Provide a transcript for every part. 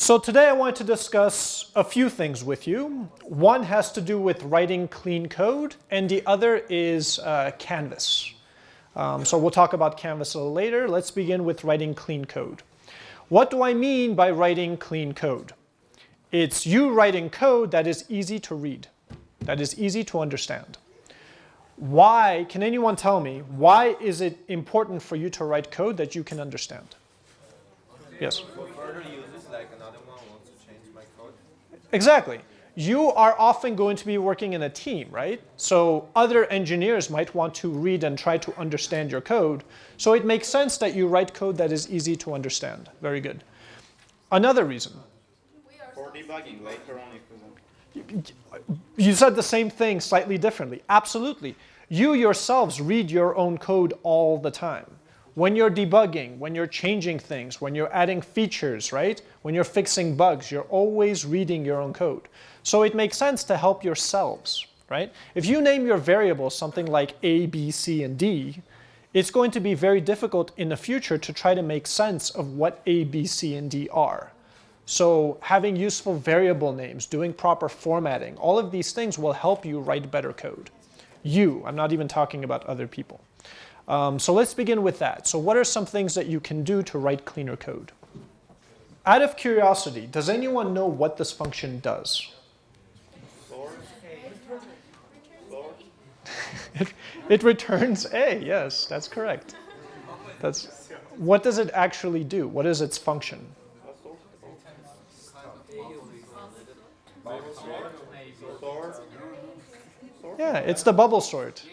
So today I want to discuss a few things with you. One has to do with writing clean code, and the other is uh, Canvas. Um, so we'll talk about Canvas a little later. Let's begin with writing clean code. What do I mean by writing clean code? It's you writing code that is easy to read, that is easy to understand. Why, can anyone tell me, why is it important for you to write code that you can understand? Yes? For further uses, like another one wants to change my code. Exactly. You are often going to be working in a team, right? So other engineers might want to read and try to understand your code. So it makes sense that you write code that is easy to understand. Very good. Another reason. For debugging later on You said the same thing slightly differently. Absolutely. You yourselves read your own code all the time. When you're debugging, when you're changing things, when you're adding features, right? When you're fixing bugs, you're always reading your own code. So it makes sense to help yourselves, right? If you name your variables something like A, B, C, and D, it's going to be very difficult in the future to try to make sense of what A, B, C, and D are. So having useful variable names, doing proper formatting, all of these things will help you write better code. You, I'm not even talking about other people. Um, so let's begin with that. So what are some things that you can do to write cleaner code? Out of curiosity, does anyone know what this function does? it, it returns A, yes, that's correct. That's, what does it actually do? What is its function? Yeah, it's the bubble sort.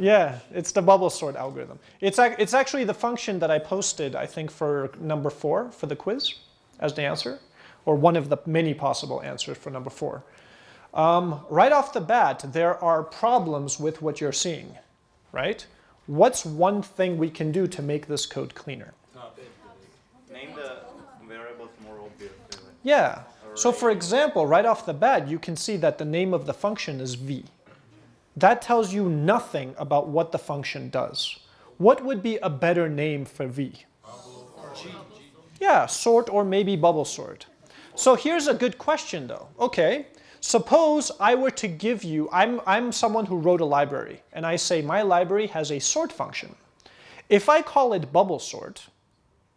Yeah, it's the bubble sort algorithm. It's, it's actually the function that I posted, I think, for number four for the quiz as the answer, or one of the many possible answers for number four. Um, right off the bat, there are problems with what you're seeing, right? What's one thing we can do to make this code cleaner? Name the variables more obviously. Yeah. So for example, right off the bat, you can see that the name of the function is v. That tells you nothing about what the function does. What would be a better name for v? Yeah, sort or maybe bubble sort. So here's a good question though. Okay, suppose I were to give you, I'm, I'm someone who wrote a library, and I say my library has a sort function. If I call it bubble sort,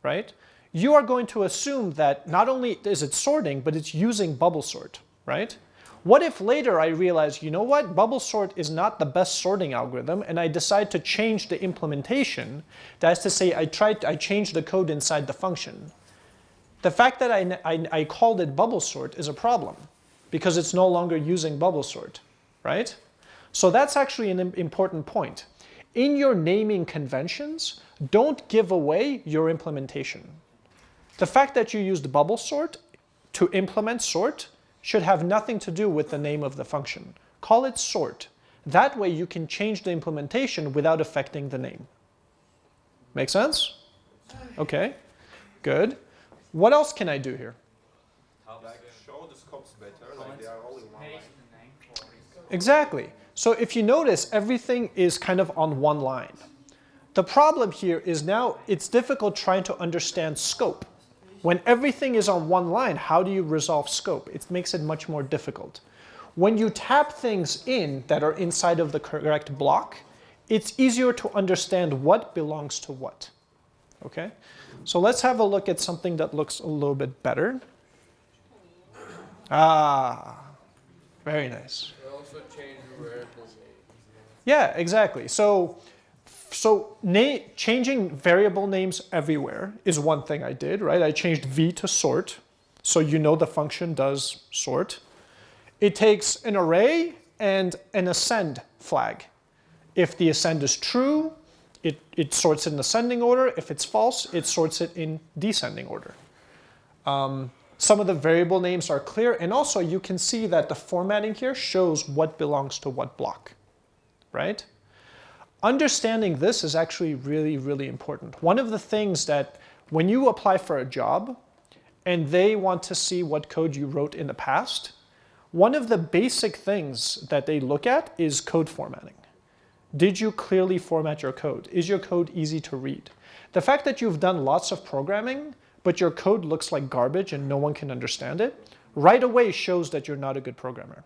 right, you are going to assume that not only is it sorting, but it's using bubble sort, right? What if later I realize, you know what, bubble sort is not the best sorting algorithm and I decide to change the implementation, that is to say I tried, I changed the code inside the function. The fact that I, I, I called it bubble sort is a problem because it's no longer using bubble sort, right? So that's actually an important point. In your naming conventions, don't give away your implementation. The fact that you used bubble sort to implement sort should have nothing to do with the name of the function. Call it sort. That way you can change the implementation without affecting the name. Make sense? Okay, good. What else can I do here? Like show the scopes better, like they are all in one line. Exactly. So if you notice, everything is kind of on one line. The problem here is now it's difficult trying to understand scope. When everything is on one line, how do you resolve scope? It makes it much more difficult. When you tap things in that are inside of the correct block, it's easier to understand what belongs to what. Okay? So let's have a look at something that looks a little bit better. Ah, very nice. Yeah, exactly. So so changing variable names everywhere is one thing I did, right? I changed v to sort, so you know the function does sort. It takes an array and an ascend flag. If the ascend is true, it, it sorts it in ascending order. If it's false, it sorts it in descending order. Um, some of the variable names are clear, and also you can see that the formatting here shows what belongs to what block, right? Understanding this is actually really, really important. One of the things that when you apply for a job and they want to see what code you wrote in the past, one of the basic things that they look at is code formatting. Did you clearly format your code? Is your code easy to read? The fact that you've done lots of programming but your code looks like garbage and no one can understand it, right away shows that you're not a good programmer.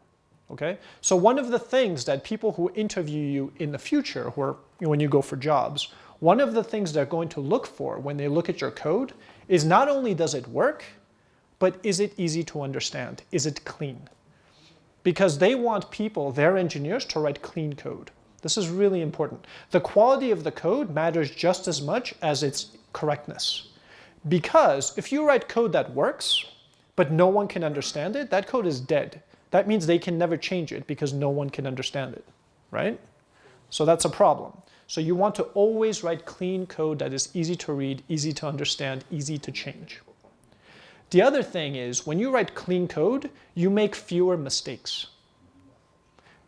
Okay? So one of the things that people who interview you in the future, who are, when you go for jobs, one of the things they're going to look for when they look at your code is not only does it work, but is it easy to understand? Is it clean? Because they want people, their engineers, to write clean code. This is really important. The quality of the code matters just as much as its correctness. Because if you write code that works, but no one can understand it, that code is dead. That means they can never change it because no one can understand it, right? So that's a problem. So you want to always write clean code that is easy to read, easy to understand, easy to change. The other thing is when you write clean code, you make fewer mistakes.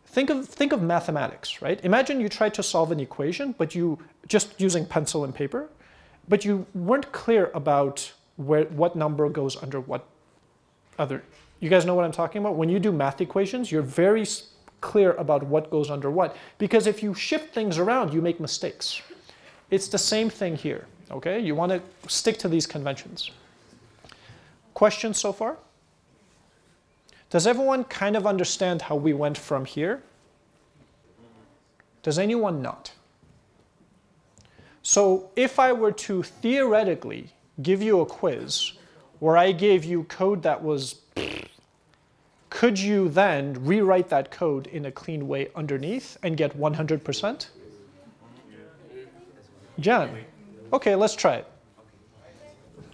Think of, think of mathematics, right? Imagine you tried to solve an equation, but you just using pencil and paper, but you weren't clear about where, what number goes under what other. You guys know what I'm talking about? When you do math equations, you're very clear about what goes under what. Because if you shift things around, you make mistakes. It's the same thing here, okay? You want to stick to these conventions. Questions so far? Does everyone kind of understand how we went from here? Does anyone not? So if I were to theoretically give you a quiz where I gave you code that was, could you then rewrite that code in a clean way underneath and get 100%? John, okay, let's try it.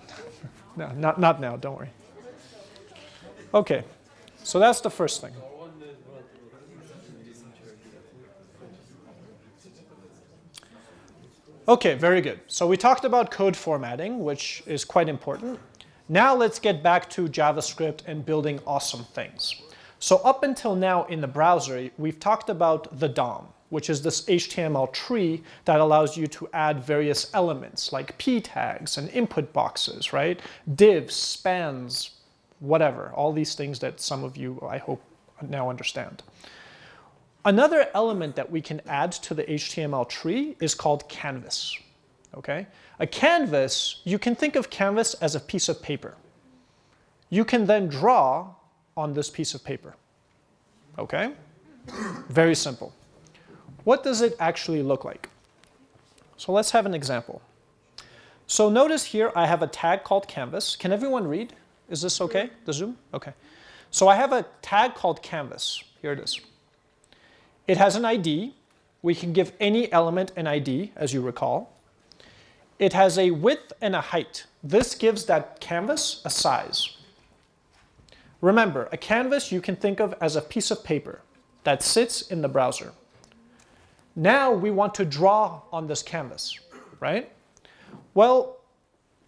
No, not, not now, don't worry. Okay, so that's the first thing. Okay, very good. So we talked about code formatting, which is quite important. Now let's get back to JavaScript and building awesome things. So up until now in the browser, we've talked about the DOM, which is this HTML tree that allows you to add various elements like p tags and input boxes, right? Divs, spans, whatever, all these things that some of you, I hope, now understand. Another element that we can add to the HTML tree is called canvas. Okay? A canvas, you can think of canvas as a piece of paper. You can then draw on this piece of paper. Okay? Very simple. What does it actually look like? So let's have an example. So notice here I have a tag called canvas. Can everyone read? Is this okay, the Zoom? Okay. So I have a tag called canvas. Here it is. It has an ID. We can give any element an ID, as you recall. It has a width and a height. This gives that canvas a size. Remember, a canvas you can think of as a piece of paper that sits in the browser. Now we want to draw on this canvas, right? Well,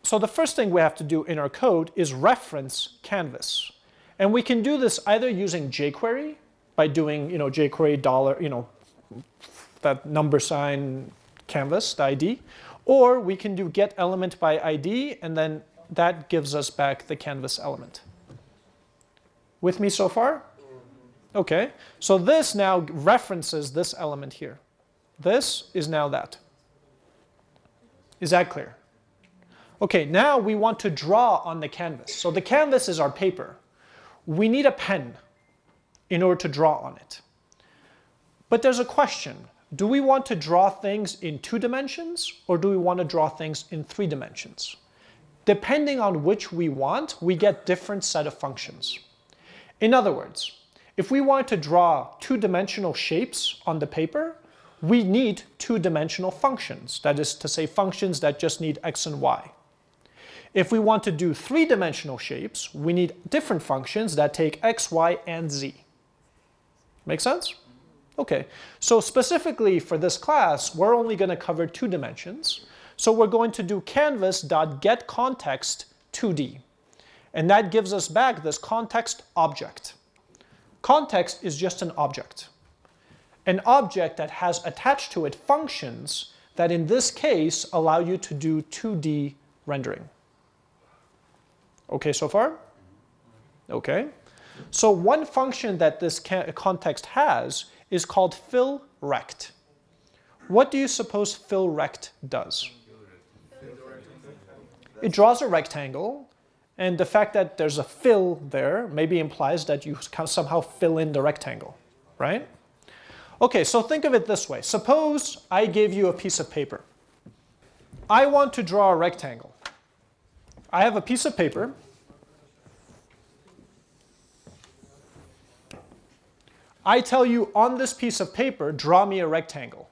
so the first thing we have to do in our code is reference canvas. And we can do this either using jQuery by doing, you know, jQuery dollar, you know, that number sign canvas, the ID, or we can do get element by ID, and then that gives us back the canvas element. With me so far? Okay, so this now references this element here. This is now that. Is that clear? Okay, now we want to draw on the canvas. So the canvas is our paper. We need a pen in order to draw on it. But there's a question. Do we want to draw things in two dimensions or do we want to draw things in three dimensions? Depending on which we want, we get different set of functions. In other words, if we want to draw two-dimensional shapes on the paper, we need two-dimensional functions. That is to say functions that just need x and y. If we want to do three-dimensional shapes, we need different functions that take x, y, and z. Make sense? Okay, so specifically for this class, we're only going to cover two dimensions. So we're going to do canvas.getContext 2D. And that gives us back this context object. Context is just an object. An object that has attached to it functions that in this case allow you to do 2D rendering. Okay so far? Okay. So one function that this context has is called fill rect. What do you suppose fill rect does? It draws a rectangle, and the fact that there's a fill there maybe implies that you somehow fill in the rectangle, right? Okay, so think of it this way. Suppose I gave you a piece of paper. I want to draw a rectangle. I have a piece of paper. I tell you on this piece of paper, draw me a rectangle.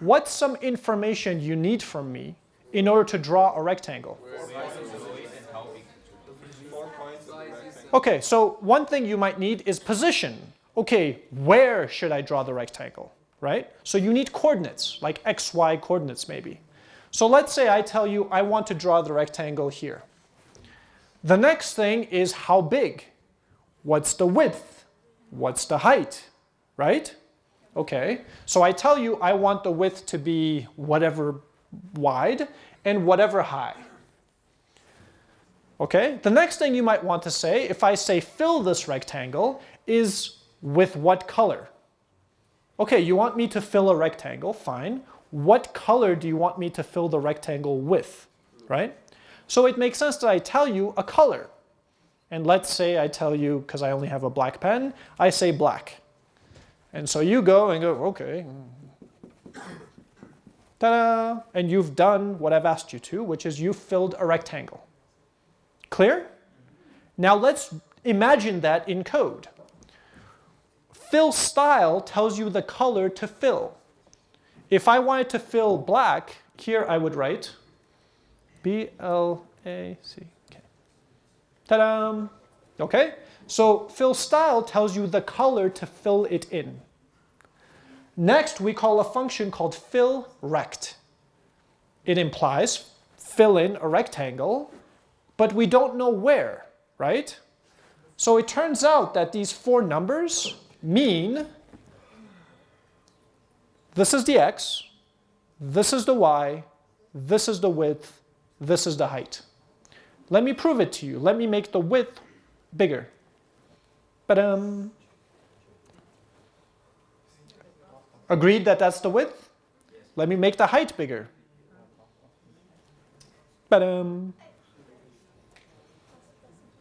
What's some information you need from me in order to draw a rectangle? Okay, so one thing you might need is position. Okay, where should I draw the rectangle, right? So you need coordinates, like x, y coordinates maybe. So let's say I tell you I want to draw the rectangle here. The next thing is how big? What's the width? What's the height, right? Okay, so I tell you I want the width to be whatever wide and whatever high. Okay, the next thing you might want to say, if I say fill this rectangle, is with what color? Okay, you want me to fill a rectangle, fine. What color do you want me to fill the rectangle with, right? So it makes sense that I tell you a color. And let's say I tell you, because I only have a black pen, I say black. And so you go and go, okay. Ta-da! And you've done what I've asked you to, which is you've filled a rectangle. Clear? Now let's imagine that in code. Fill style tells you the color to fill. If I wanted to fill black, here I would write B-L-A-C-K. Ta-da! Okay? So fill style tells you the color to fill it in. Next, we call a function called fill rect. It implies fill in a rectangle, but we don't know where, right? So it turns out that these four numbers mean this is the x, this is the y, this is the width, this is the height. Let me prove it to you. Let me make the width bigger. But um, agreed that that's the width? Let me make the height bigger. But um,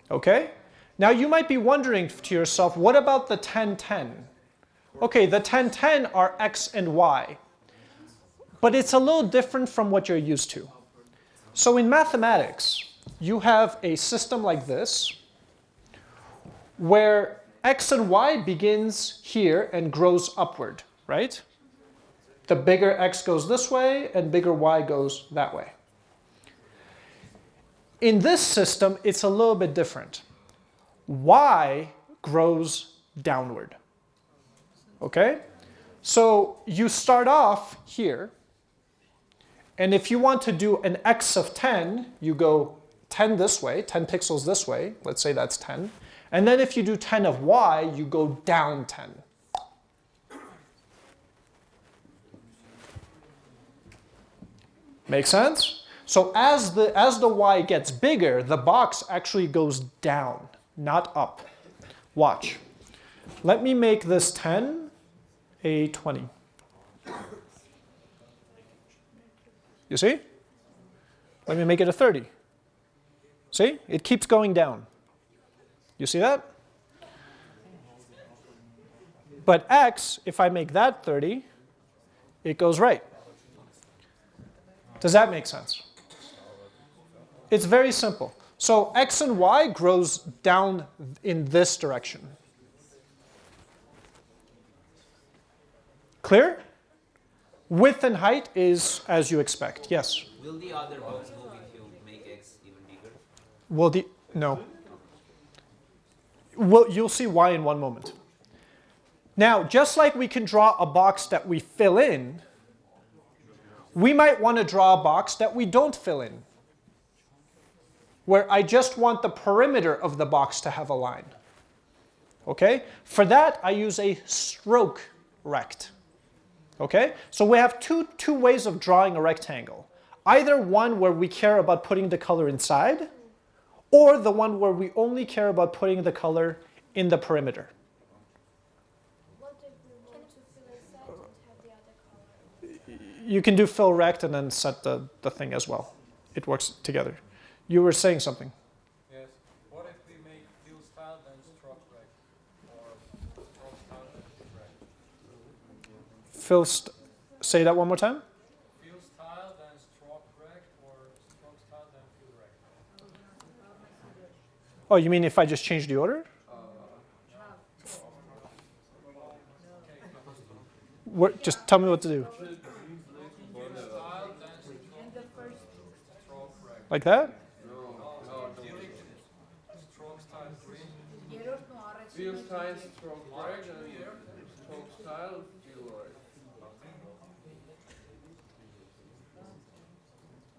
okay. Now you might be wondering to yourself, what about the 1010? Okay, the 1010 are x and y, but it's a little different from what you're used to. So in mathematics, you have a system like this, where x and y begins here and grows upward, right? The bigger x goes this way and bigger y goes that way. In this system, it's a little bit different y grows downward. Okay? So you start off here, and if you want to do an x of 10, you go 10 this way, 10 pixels this way, let's say that's 10. And then if you do 10 of y, you go down 10. Make sense? So as the, as the y gets bigger, the box actually goes down not up. Watch. Let me make this 10 a 20. You see? Let me make it a 30. See? It keeps going down. You see that? But x, if I make that 30, it goes right. Does that make sense? It's very simple. So x and y grows down in this direction. Clear? Width and height is as you expect. Yes? Will the other move if you make x even bigger? Will the, no. Well, you'll see why in one moment. Now, just like we can draw a box that we fill in, we might want to draw a box that we don't fill in where I just want the perimeter of the box to have a line. Okay? For that, I use a stroke rect. Okay? So we have two, two ways of drawing a rectangle. Either one where we care about putting the color inside, or the one where we only care about putting the color in the perimeter. What if we want to fill inside and have the other color? You can do fill rect and then set the, the thing as well. It works together. You were saying something. Yes. What if we make fill style then stroke rect? Or stroke style then fill rect? St- say that one more time. Fill style then stroke rect or stroke style then fill rect? Oh, you mean if I just change the order? What, just tell me what to do. Like that?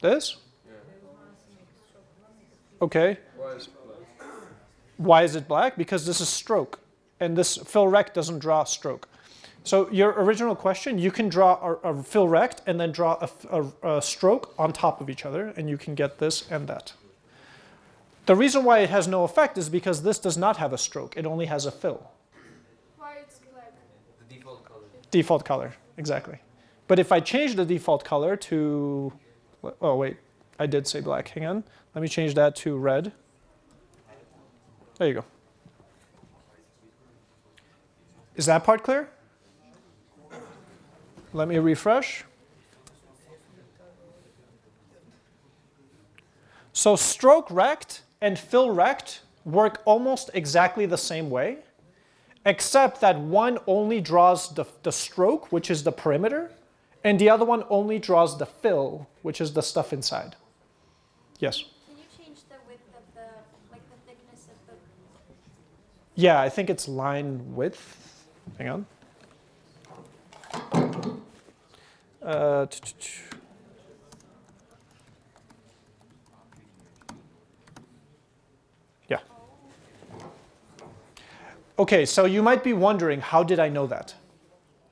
This? Okay. Why is black? Why is it black? Because this is stroke. And this fill rect doesn't draw stroke. So your original question, you can draw a, a fill rect and then draw a stroke on top of each other, and you can get this and that. The reason why it has no effect is because this does not have a stroke. It only has a fill. Why it's black? The default color. Default color, exactly. But if I change the default color to, oh wait, I did say black. Hang on. Let me change that to red. There you go. Is that part clear? Let me refresh. So stroke rect and fill rect work almost exactly the same way, except that one only draws the, the stroke, which is the perimeter, and the other one only draws the fill, which is the stuff inside. Yes? Can you change the width of the, like the thickness of the, Yeah, I think it's line width. Hang on. Uh, yeah. Okay, so you might be wondering, how did I know that?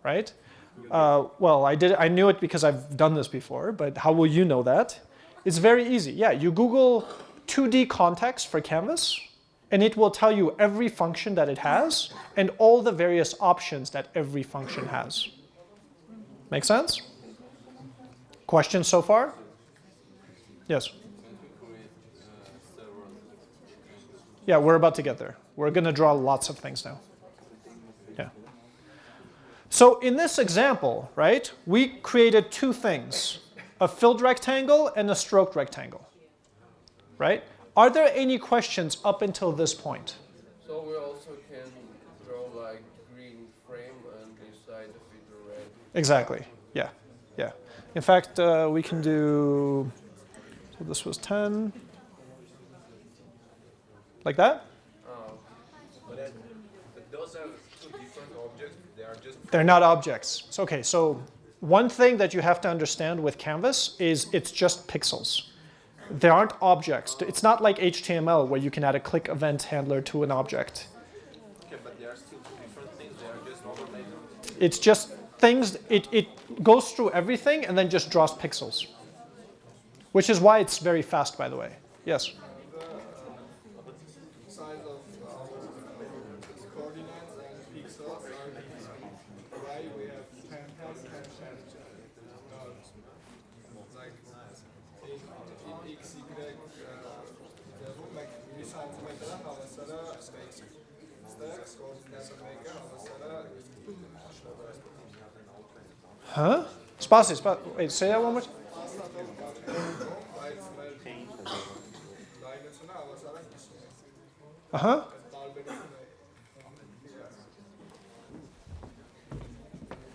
Right? Uh, well, I did. I knew it because I've done this before. But how will you know that? It's very easy. Yeah, you Google 2D context for Canvas, and it will tell you every function that it has and all the various options that every function has. Make sense? Questions so far? Yes. Yeah, we're about to get there. We're going to draw lots of things now. Yeah. So in this example, right, we created two things, a filled rectangle and a stroked rectangle, right? Are there any questions up until this point? So we also can draw like green frame and beside the feeder red. Exactly. Yeah. Yeah. In fact, uh, we can do. So this was 10. Like that? Oh, But, those are two different objects. They are just They're not objects. So, okay, so one thing that you have to understand with Canvas is it's just pixels. They aren't objects. It's not like HTML where you can add a click event handler to an object. okay, but they are still two different things. They are just overlaid. It's just things, it, it goes through everything and then just draws pixels. Which is why it's very fast, by the way. Yes? size of our coordinates and pixels are different. Why we have 10 times 10 times nodes. Like in, in x, y, uh, meg, bir santimetre havasına stacks koordinatı mega havasına Huh? Spasi, spa- wait, say that one more time. dairəsinə havasına gitsin. Darbenin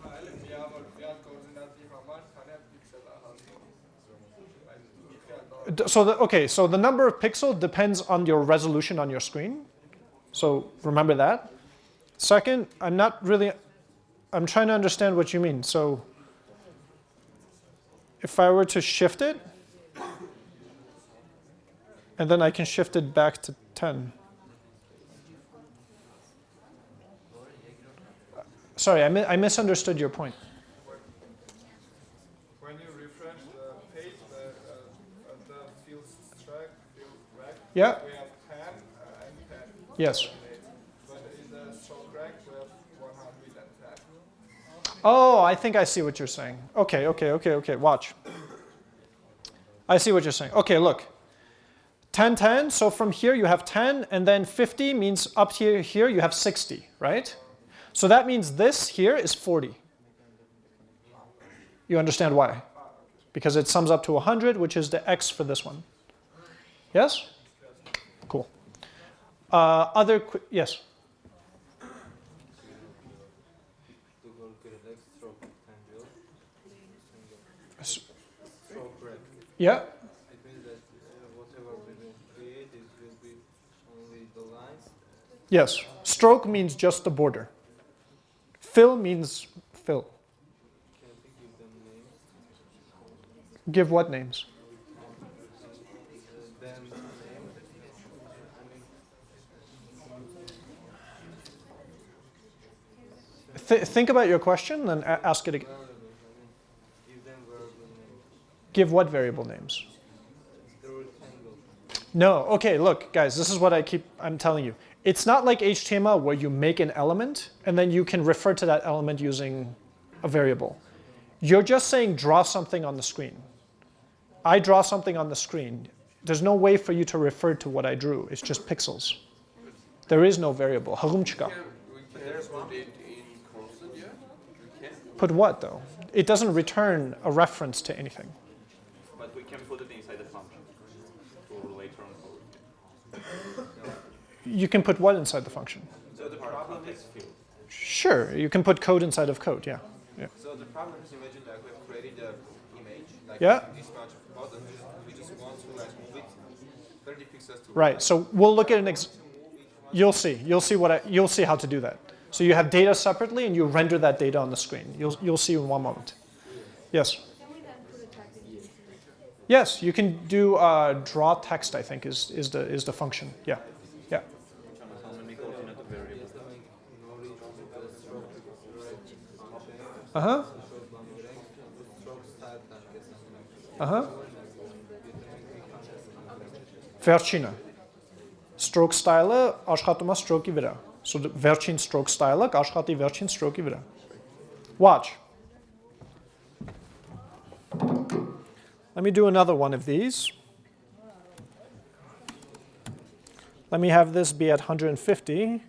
Hələ bir bir koordinatı hamar tane piksel hazır. D- So, the, okay, so the number of pixel depends on your resolution on your screen. So remember that. Second, I'm not really, I'm trying to understand what you mean. So if I were to shift it, and then I can shift it back to 10. Sorry, I, mi- I misunderstood your point. When you refresh the page, the, uh, uh, the field track, field rack, Yeah? we have 10 uh, and 10. Yes. Oh, I think I see what you're saying. Okay, okay, okay, okay. Watch. I see what you're saying. Okay, look. 10, 10. So from here you have 10, and then 50 means up here, here you have 60, right? So that means this here is 40. You understand why? Because it sums up to 100, which is the x for this one. Yes? Cool. Uh, other, yes? To calculate X stroke angle. S- Stroke rate. Yeah? It means that whatever we will create, it will be only the lines. Yes. Stroke means just the border. Fill means fill. Give? Give what names? Th- think about your question and ask it again. no, no, no, I mean, give them variable names. Give what variable names? No. Okay, look, guys, this is what I keep I'm telling you. It's not like HTML where you make an element and then you can refer to that element using a variable. You're just saying draw something on the screen. I draw something on the screen. There's no way for you to refer to what I drew. It's just pixels. There is no variable. Harumchika. Can, we can put it in constant, yeah? We can. Put what though? It doesn't return a reference to anything. But we can put it inside the function for later on code. You can put what inside the function? So the problem is, field. Sure, you can put code inside of code, yeah. yeah. so the problem is imagine that we have created an image, like Yeah. this much of button, we just, want to like move it 30 pixels to Right. So we'll look at an ex- you'll see. You'll see what I, you'll see how to do that. So you have data separately and you render that data on the screen. You'll you'll see in one moment. Yes. Can we then put a tag in here? Yes, you can do uh, draw text. I think is is the is the function. Yeah. Yeah. How many coordinate variables? Uh huh. Uh huh. Վերջինը stroke style-ը աշխատում է stroke-ի վրա։ So the վերջին stroke style-ը կաշխատի վերջին stroke-ի վրա։ Watch. Let me do another one of these. Let me have this be at 150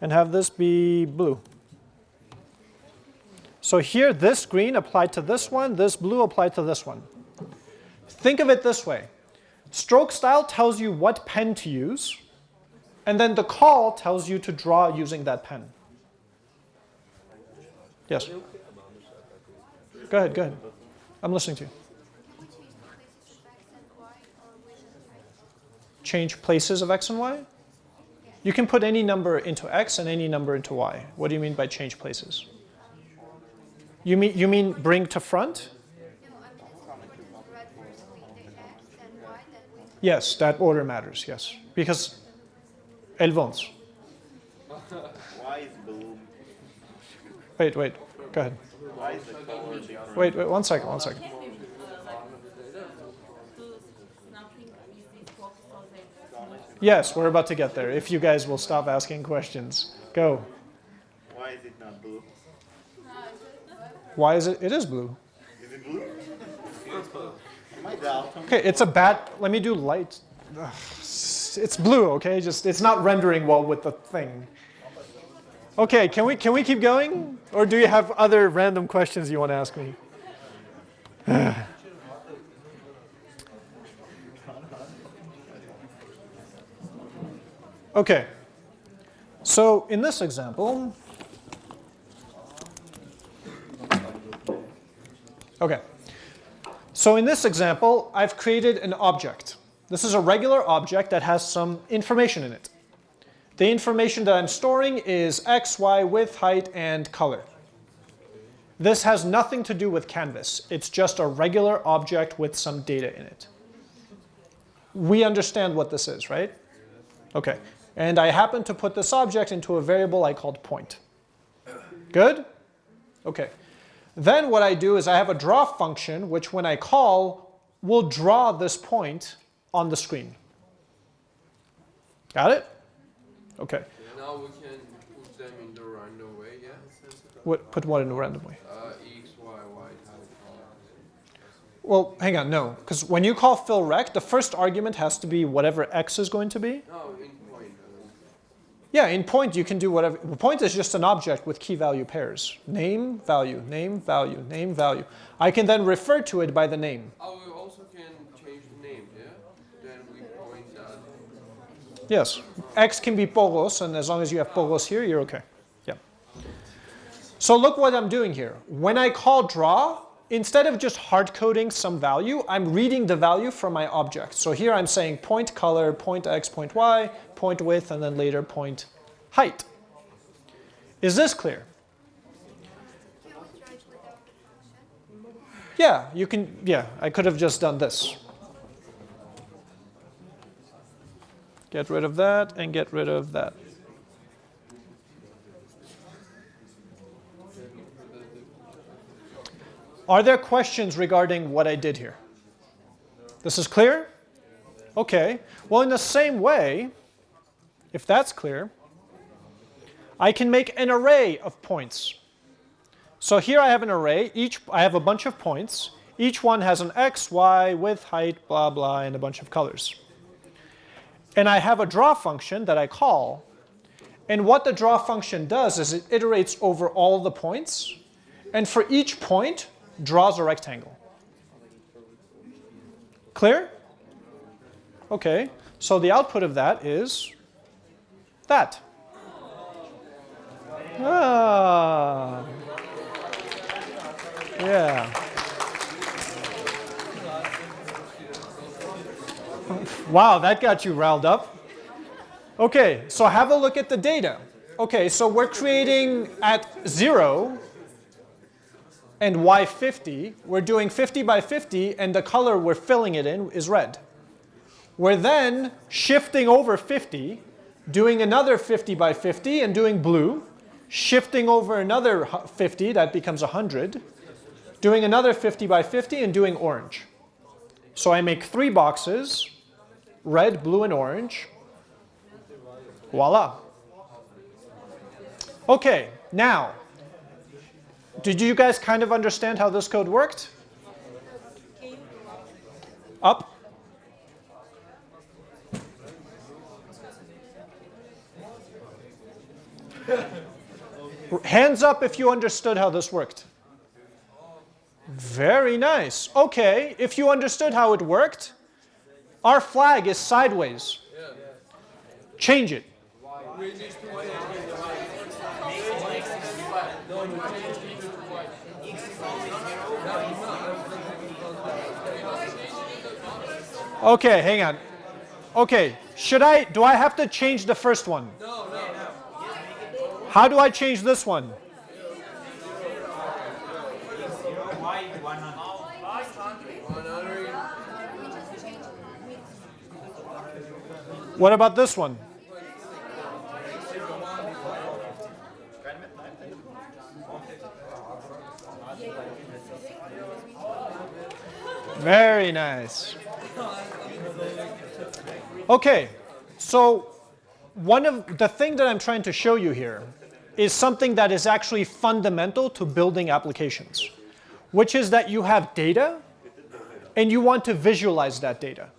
and have this be blue. So here, this green applied to this one, this blue applied to this one. Think of it this way. Stroke style tells you what pen to use, and then the call tells you to draw using that pen. Yes? Go ahead, go ahead. I'm listening to you. Change places of x and y? You can put any number into x and any number into y. What do you mean by change places? You mean, you mean bring to front? Yes, that order matters, yes. Because Elvons. Why is blue? Wait, wait, go ahead. Wait, wait, one second, one second. Yes, we're about to get there. If you guys will stop asking questions. Go. Why is it not blue? Why is it? It is blue. Is it blue? Am I Okay, it's a bad. Let me do light. Ugh, It's blue, okay? Just it's not rendering well with the thing. Okay, can we can we keep going, or do you have other random questions you want to ask me? okay. So in this example, okay. So in this example, I've created an object. This is a regular object that has some information in it. The information that I'm storing is x, y, width, height, and color. This has nothing to do with Canvas. It's just a regular object with some data in it. We understand what this is, right? Okay. And I happen to put this object into a variable I called point. Good? Okay. Then what I do is I have a draw function, which when I call, will draw this point on the screen. Got it? Okay. Now we can put them in the random way, yeah? What, put what in a random way? Uh, X, Y, Y, Well, hang on, no. Because when you call fill rect, the first argument has to be whatever x is going to be. No, in Yeah, in point you can do whatever. Point is just an object with key value pairs. Name, value, name, value, name, value. I can then refer to it by the name. Oh, we also can change the name, yeah? Then we point that. Yes, x can be polos, and as long as you have polos here, you're okay. Yeah. So look what I'm doing here. When I call draw, instead of just hard coding some value, I'm reading the value from my object. So here I'm saying point color, point x, point y, point width, and then later point height. Is this clear? Yeah, you can, yeah, I could have just done this. Get rid of that and get rid of that. Are there questions regarding what I did here? This is clear? Okay. Well, in the same way, if that's clear, I can make an array of points. So here I have an array. Each I have a bunch of points. Each one has an x, y, width, height, blah, blah, and a bunch of colors. And I have a draw function that I call. And what the draw function does is it iterates over all the points. And for each point, draws a rectangle. Clear? Okay. So the output of that is that. Ah. Yeah. Wow, that got you riled up. Okay, so have a look at the data. Okay, so we're creating at 0 and y50. We're doing 50 by 50, and the color we're filling it in is red. We're then shifting over 50, doing another 50 by 50 and doing blue, shifting over another 50, that becomes 100, doing another 50 by 50 and doing orange. So I make three boxes, red, blue, and orange. Voila. Okay, now, did you guys kind of understand how this code worked? Up? Hands up if you understood how this worked. Very nice. Okay, if you understood how it worked, our flag is sideways. Change it. Okay, hang on. Okay, should I, do I have to change the first one? No, no. How do I change this one? What about this one? Very nice. Okay, so one of the thing that I'm trying to show you here is something that is actually fundamental to building applications, which is that you have data and you want to visualize that data.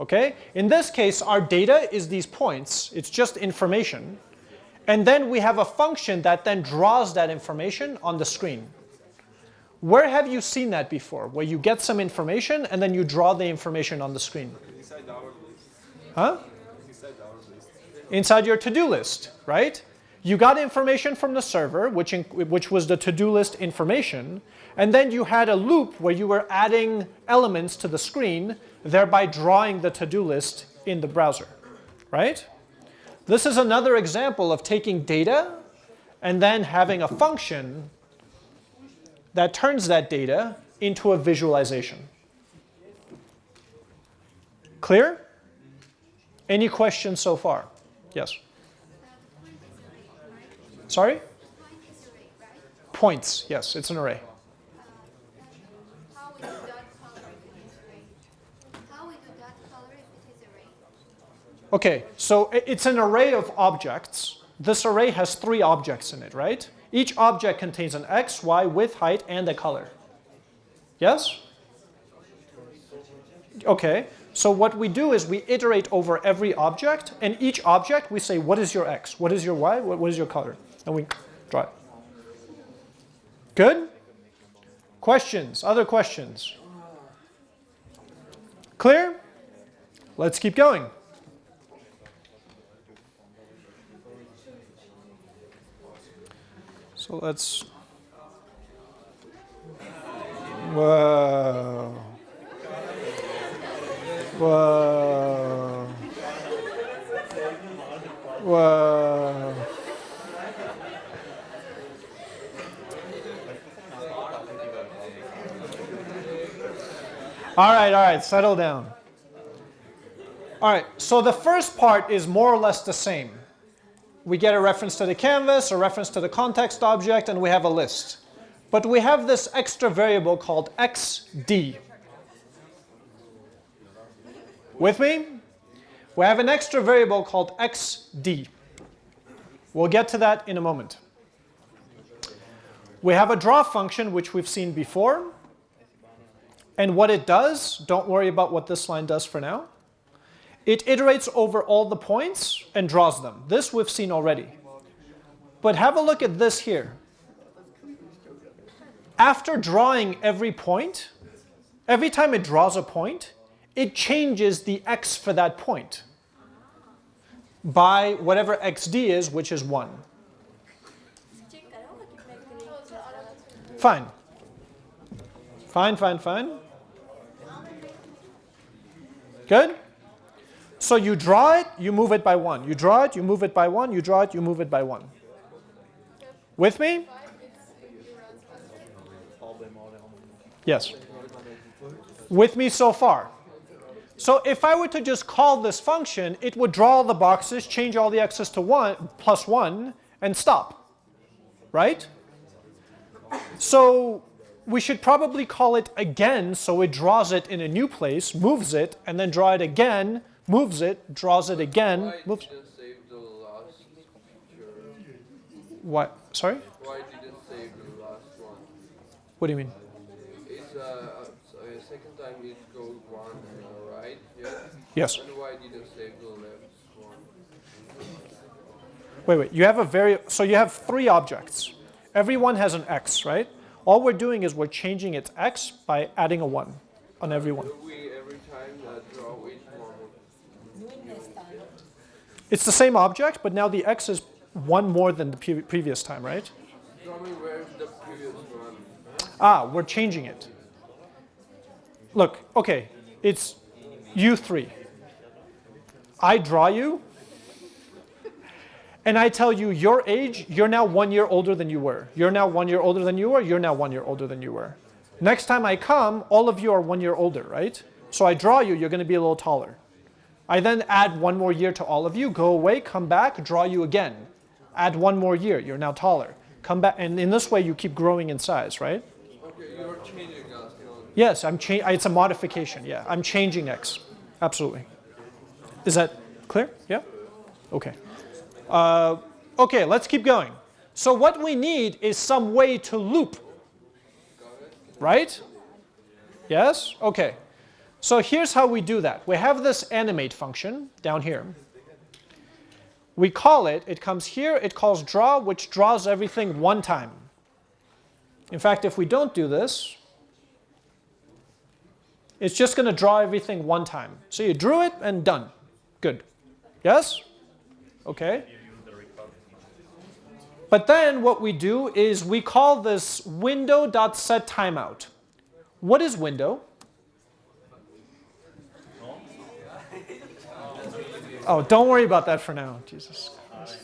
Okay? In this case, our data is these points. It's just information. And then we have a function that then draws that information on the screen. Where have you seen that before? Where you get some information and then you draw the information on the screen? Inside our list. Huh? Inside our list. Inside your to-do list, right? You got information from the server, which, in, which was the to-do list information, and then you had a loop where you were adding elements to the screen, thereby drawing the to-do list in the browser, right? This is another example of taking data and then having a function that turns that data into a visualization. Clear? Any questions so far? Yes. Sorry? Points, yes, it's an array. Okay, so it's an array of objects. This array has three objects in it, right? Each object contains an x, y, width, height, and a color. Yes? Okay, so what we do is we iterate over every object, and each object we say, what is your x? What is your y? What, is your color? And we draw it. Good? Questions? Other questions? Clear? Let's keep going. So let's. Whoa. Whoa. Whoa. All right, all right, settle down. All right, so the first part is more or less the same. We get a reference to the canvas, a reference to the context object, and we have a list. But we have this extra variable called xd. With me? We have an extra variable called xd. We'll get to that in a moment. We have a draw function, which we've seen before. And what it does, don't worry about what this line does for now. It iterates over all the points and draws them. This we've seen already. But have a look at this here. After drawing every point, every time it draws a point, it changes the x for that point by whatever xd is, which is 1. Fine. Fine, fine, fine. Good? So you draw it, you move it by 1. You draw it, you move it by 1. You draw it, you move it by 1. With me? Yes. With me so far? So if I were to just call this function, it would draw the boxes, change all the x's to 1 plus 1, and stop. Right? So we should probably call it again so it draws it in a new place, moves it, and then draw it again, moves it, draws it again, moves. didn't save the last? What? Sorry? Why didn't save the last one? What do you mean? It's uh, uh, uh, second time it goes one, uh, right? Yeah. Yes. And why didn't save the left one? Wait, wait. You have a very, so you have three objects. Every one has an x, right? All we're doing is we're changing its x by adding a 1 on every one. We every time uh, draw each one? It's the same object, but now the x is one more than the pre- previous time, right? Tell me where's the previous one? Ah, we're changing it. Look, okay, it's U3. I draw you, and I tell you your age, you're now one year older than you were. You're now one year older than you were, you're now one year older than you were. Next time I come, all of you are one year older, right? So I draw you, you're going to be a little taller. I then add one more year to all of you, go away, come back, draw you again. Add one more year, you're now taller. Come back, and in this way you keep growing in size, right? Okay, you're changing. Yes, I'm cha- it's a modification, yeah. I'm changing x, absolutely. Is that clear? Yeah? Okay. Uh, okay, let's keep going. So what we need is some way to loop, right? Yes? Okay. So here's how we do that. We have this animate function down here. We call it, it comes here, it calls draw, which draws everything one time. In fact, if we don't do this, it's just going to draw everything one time. So you drew it and done. Good. Yes? Okay. But then what we do is we call this window.setTimeout. What is window? Oh, don't worry about that for now. Jesus. Christ.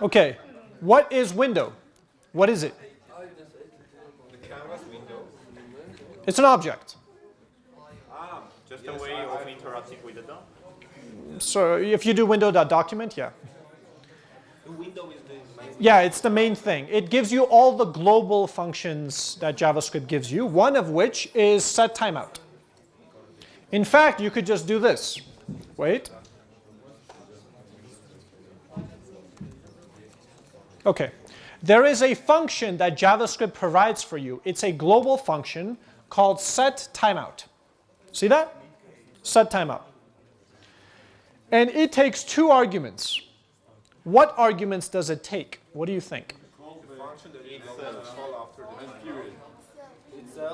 Okay. What is window? What is it? It's an object. Ah, just a way of interacting with the DOM. So if you do window.document, yeah. Window Yeah, it's the main thing. It gives you all the global functions that JavaScript gives you, one of which is set timeout. In fact, you could just do this. Wait. Okay. There is a function that JavaScript provides for you. It's a global function called set timeout. See that? Set timeout. And it takes two arguments. What arguments does it take? What do you think?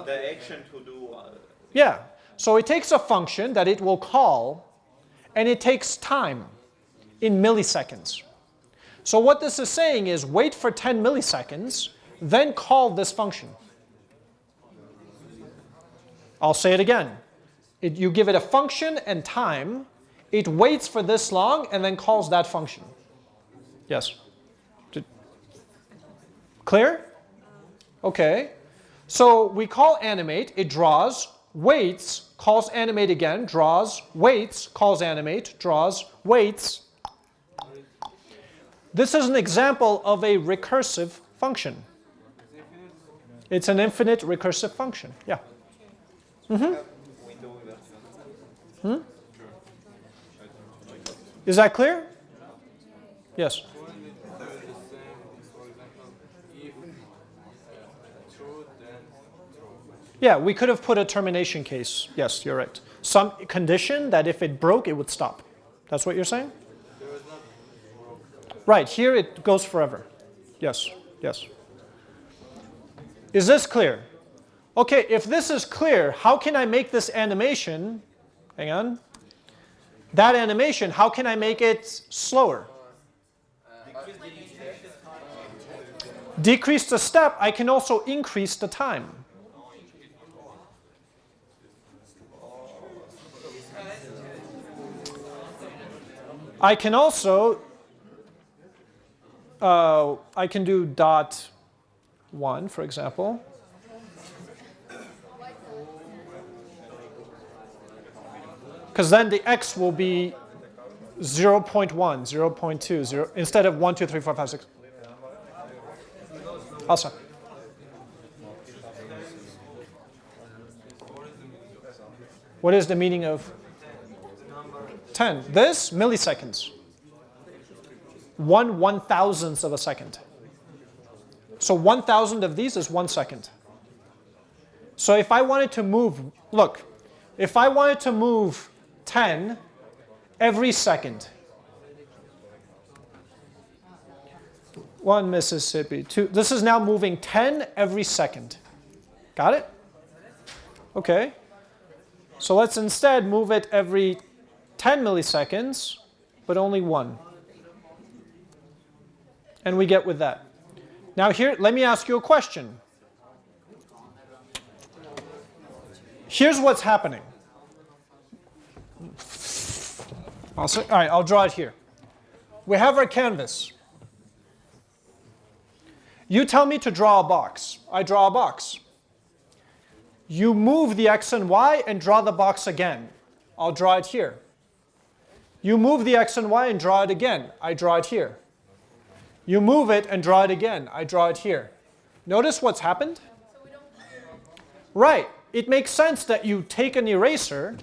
The action to do. Uh, Yeah. So it takes a function that it will call, and it takes time in milliseconds. So what this is saying is wait for 10 milliseconds, then call this function. I'll say it again. It, you give it a function and time, it waits for this long, and then calls that function. Yes? Clear? Okay. So we call animate, it draws, waits, calls animate again, draws, waits, calls animate, draws, waits. This is an example of a recursive function. It's an infinite recursive function. Yeah. window version. Is that clear? Yes. Wouldn't it do the same, for example, if uh, true, then true? Yeah, we could have put a termination case. Yes, you're right. Some condition that if it broke, it would stop. That's what you're saying? Right, here it goes forever. Yes, yes. Is this clear? Okay, if this is clear, how can I make this animation, hang on, that animation, how can I make it slower? Decrease the step, I can also increase the time. I can also uh, I can do dot one, for example. Because then the x will be 0 0.1, 0 0.2, 0, instead of 1, 2, 3, 4, 5, 6. Also. What is the meaning of 10? This, milliseconds. One one thousandth of a second. So one thousand of these is one second. So if I wanted to move, look, if I wanted to move 10 every second, one Mississippi, two, this is now moving 10 every second. Got it? Okay. So let's instead move it every 10 milliseconds, but only one. And we get with that. Now here, let me ask you a question. Here's what's happening. I'll say, all right, I'll draw it here. We have our canvas. You tell me to draw a box. I draw a box. You move the x and y and draw the box again. I'll draw it here. You move the x and y and draw it again. I draw it here. You move it and draw it again. I draw it here. Notice what's happened? Right. It makes sense that you take an eraser.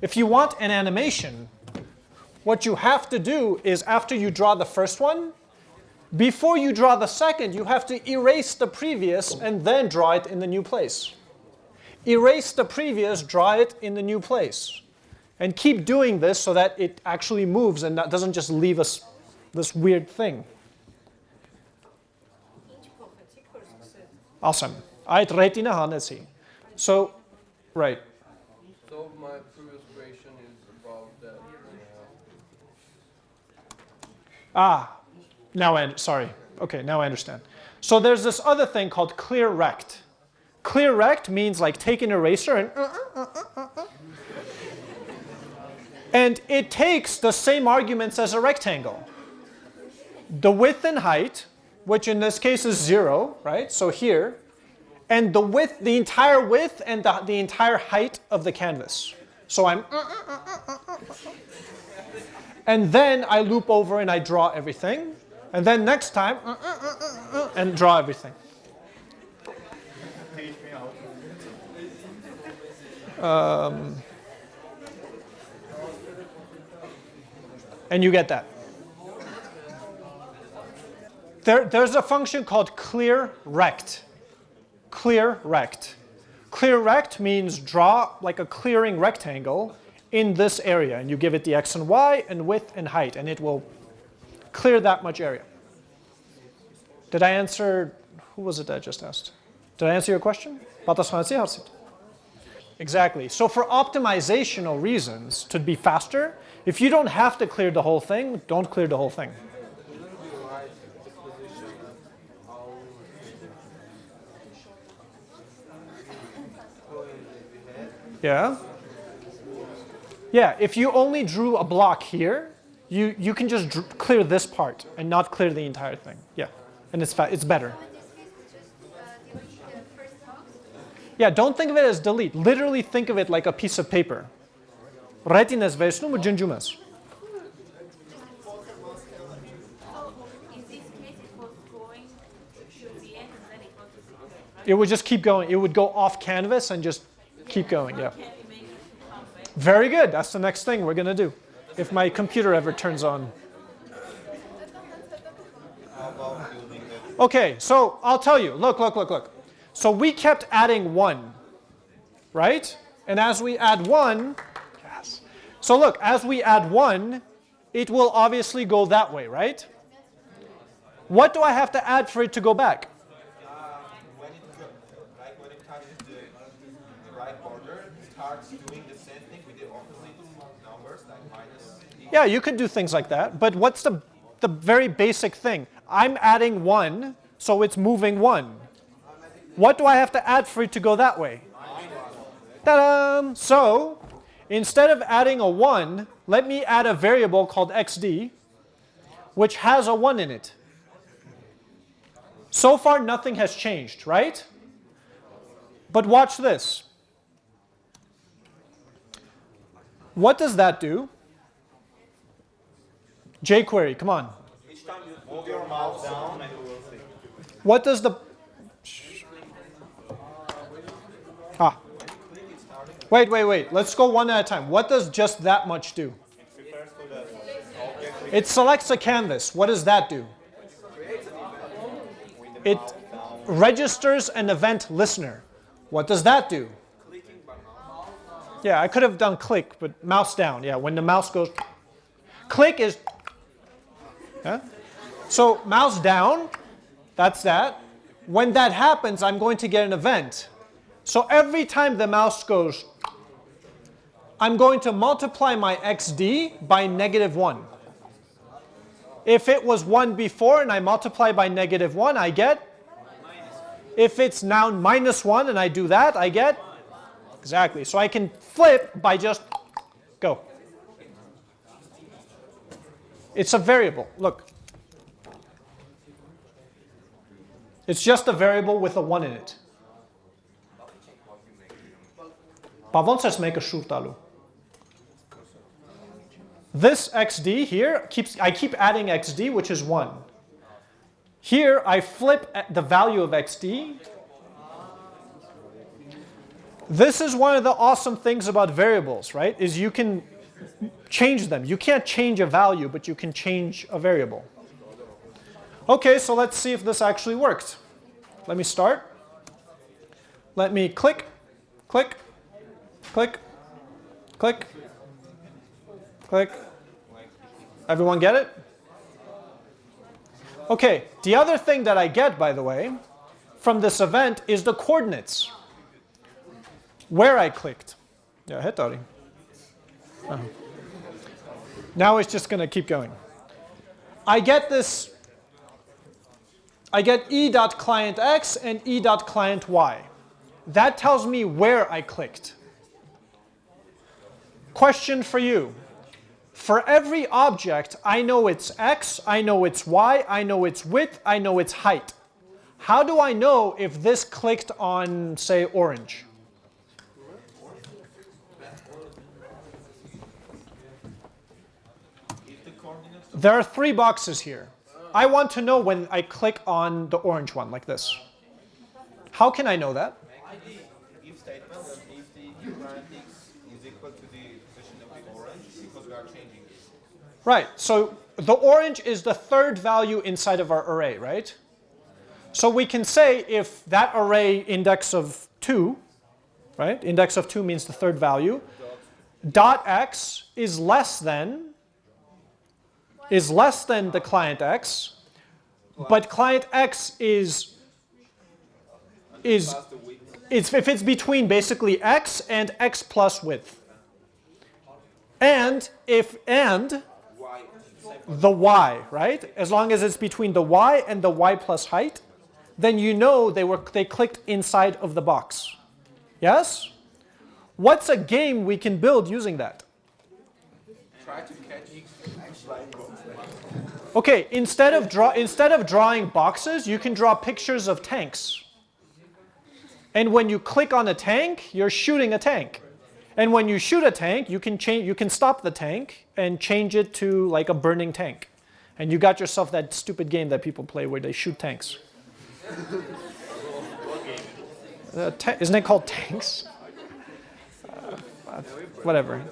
If you want an animation, what you have to do is after you draw the first one, before you draw the second, you have to erase the previous and then draw it in the new place. Erase the previous, draw it in the new place. And keep doing this so that it actually moves and that doesn't just leave us this weird thing. Awesome. Ait retina hanesi. So, right. So my previous question is about that. Uh, Ah, now I, sorry. Okay, now I understand. So there's this other thing called clear rect. Clear rect means like take an eraser and uh, uh, uh, uh. And it takes the same arguments as a rectangle. The width and height, which in this case is zero, right? So here, and the width, the entire width and the, the entire height of the canvas. So I'm and then I loop over and I draw everything. And then next time, uh, uh, uh, uh, uh, and draw everything. Um, and you get that. There, there's a function called clear rect. Clear rect. clear rect means draw like a clearing rectangle in this area and you give it the x and y and width and height and it will clear that much area. Did I answer, who was it that I just asked? Did I answer your question? Exactly. So for optimizational reasons, to be faster, if you don't have to clear the whole thing, don't clear the whole thing. Wouldn't it be right the position how going we had? Yeah? Yeah, if you only drew a block here, you, you can just dr- clear this part and not clear the entire thing. Yeah, and it's, fa- it's better. In this case, it's just uh, delete the first box. Yeah, don't think of it as delete. Literally think of it like a piece of paper. Junjumas. So in this it would just keep going. It would go off canvas and just keep going. Yeah. Very good. That's the next thing we're going to do. If my computer ever turns on. Okay, so I'll tell you. Look, look, look, look. So we kept adding one, right? And as we add one, yes. So look, as we add one, it will obviously go that way, right? What do I have to add for it to go back? When it go- like when it touches the, the right border, it starts doing the same thing with the opposite numbers, like minus. Yeah, you could do things like that, but what's the, the very basic thing? I'm adding one, so it's moving one. What do I have to add for it to go that way? Ta-da! So, instead of adding a 1, let me add a variable called xd, which has a 1 in it. So far, nothing has changed, right? But watch this. What does that do? jQuery, come on. Down. What does the... Ah. Wait, wait, wait. Let's go one at a time. What does just that much do? It selects a canvas. What does that do? It registers an event listener. What does that do? Yeah, I could have done click, but mouse down. Yeah, when the mouse goes... Click is... Yeah? So mouse down, that's that. When that happens, I'm going to get an event. So every time the mouse goes, I'm going to multiply my xd by negative 1. If it was 1 before and I multiply by negative 1, I get? If it's now minus 1 and I do that, I get? Exactly. So I can flip by just go. It's a variable. Look. It's just a variable with a 1 in it. Pa vonë se s'me. This xd here keeps I keep adding xd which is 1. Here I flip the value of xd. This is one of the awesome things about variables, right? Is you can change them. You can't change a value, but you can change a variable. Okay, so let's see if this actually worked. Let me start. Let me click, click, click, click, click. Everyone get it? Okay, the other thing that I get, by the way, from this event is the coordinates. Where I clicked. Yeah, hit Dari. Uh-huh. Now it's just going to keep going. I get this, I get e.clientx and e.clienty. That tells me where I clicked. Question for you. For every object, I know its x, I know its y, I know its width, I know its height. How do I know if this clicked on, say, orange? There are three boxes here. I want to know when I click on the orange one, like this. How can I know that? If statement that if the current x is equal to the position of the orange, because we are changing it. Right, so the orange is the third value inside of our array, right? So we can say if that array index of 2 right? Index of 2 means the third value. Dot x is less than is less than the client x, but client x is is it's if it's between basically x and x plus width. And if and. The y, right? As long as it's between the y and the y plus height, then you know they were they clicked inside of the box. Yes? What's a game we can build using that? Try to catch Okay, instead of draw instead of drawing boxes, you can draw pictures of tanks. And when you click on a tank, you're shooting a tank. And when you shoot a tank, you can change you can stop the tank and change it to like a burning tank. And you got yourself that stupid game that people play where they shoot tanks. Uh, ta- isn't it called tanks? Uh, whatever.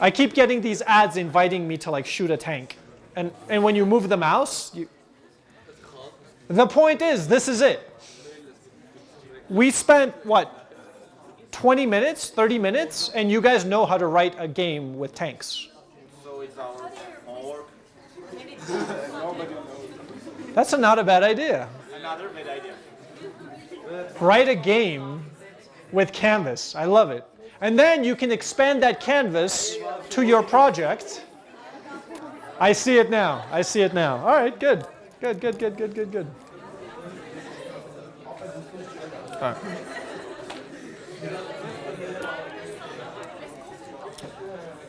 I keep getting these ads inviting me to like shoot a tank. And, and when you move the mouse, you, the point is, this is it. We spent, what, 20 minutes, 30 minutes, and you guys know how to write a game with tanks. So it's our homework. That's a, not a bad idea. Another bad idea. Write a game with Canvas. I love it. And then you can expand that canvas to your project. I see it now. I see it now. All right, good. Good, good, good, good, good, good. All right.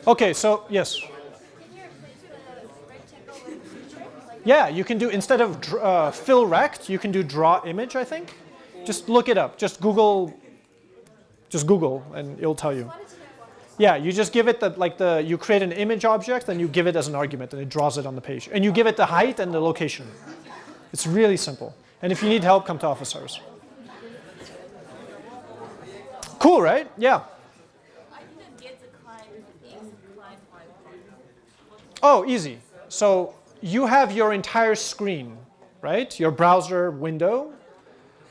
Okay, so yes. Yeah, you can do, instead of uh, fill rect, you can do draw image, I think. Just look it up. Just Google, just Google, and it'll tell you. Yeah, you just give it the, like the, you create an image object, and you give it as an argument, and it draws it on the page. And you give it the height and the location. It's really simple. And if you need help, come to office hours. Cool, right? Yeah. I didn't get the client X and client Y. Oh, easy. So you have your entire screen, right? Your browser window.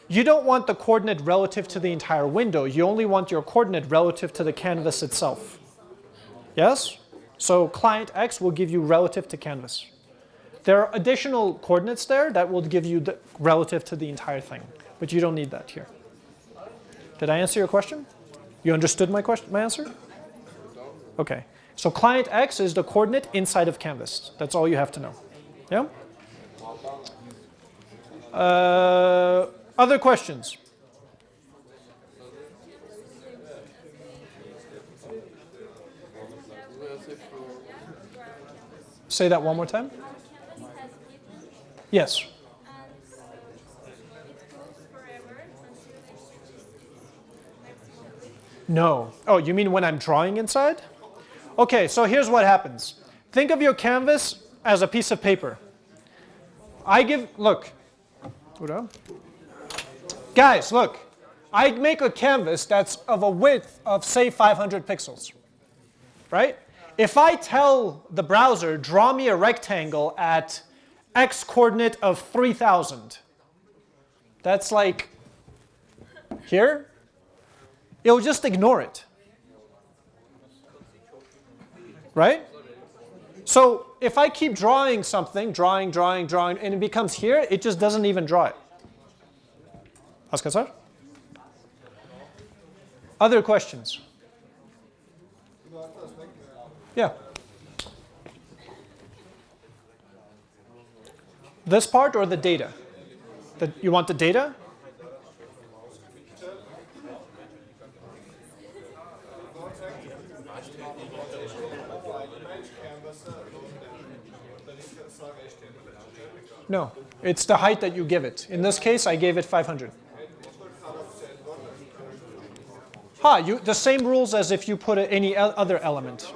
You don't want the coordinate relative to the entire window. You only want your coordinate relative to the canvas itself. Yes? So client X will give you relative to canvas. There are additional coordinates there that will give you the relative to the entire thing, but you don't need that here. Did I answer your question? You understood my question, my answer? Okay. So client X is the coordinate inside of canvas. That's all you have to know. Yeah? Uh, other questions? Say that one more time. Yes. No. Oh, you mean when I'm drawing inside? Okay, so here's what happens. Think of your canvas as a piece of paper. I give, look. Guys, look. I make a canvas that's of a width of, say, 500 pixels. Right? If I tell the browser, draw me a rectangle at x coordinate of 3000, that's like here, it'll just ignore it. Right? So if I keep drawing something, drawing, drawing, drawing, and it becomes here, it just doesn't even draw it. Askar? Other questions? Yeah. This part or the data? The, you want the data? No, it's the height that you give it. In this case, I gave it 500. Ha, you, the same rules as if you put any other element.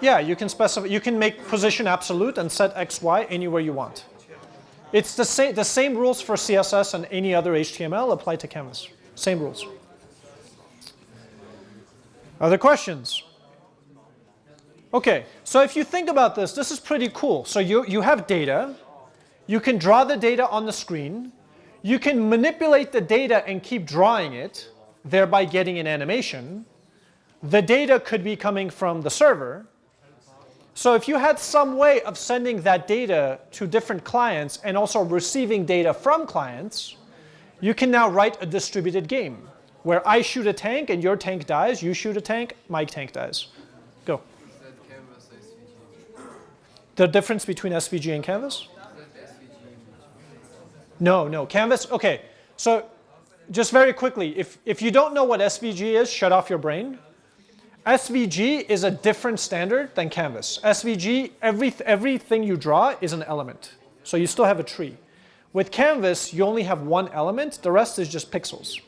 Yeah, you can specify, you can make position absolute and set x, y anywhere you want. It's the same, the same rules for CSS and any other HTML apply to Canvas. Same rules. Other questions? Okay, so if you think about this, this is pretty cool. So you, you have data, you can draw the data on the screen, you can manipulate the data and keep drawing it, thereby getting an animation, the data could be coming from the server. So if you had some way of sending that data to different clients and also receiving data from clients, you can now write a distributed game where I shoot a tank and your tank dies, you shoot a tank, my tank dies. Go. Is that canvas SVG? The difference between SVG and Canvas? No, no. Canvas, okay. So just very quickly, if, if you don't know what SVG is, shut off your brain. SVG is a different standard than Canvas. SVG, every, everything you draw is an element. So you still have a tree. With Canvas, you only have one element. The rest is just pixels.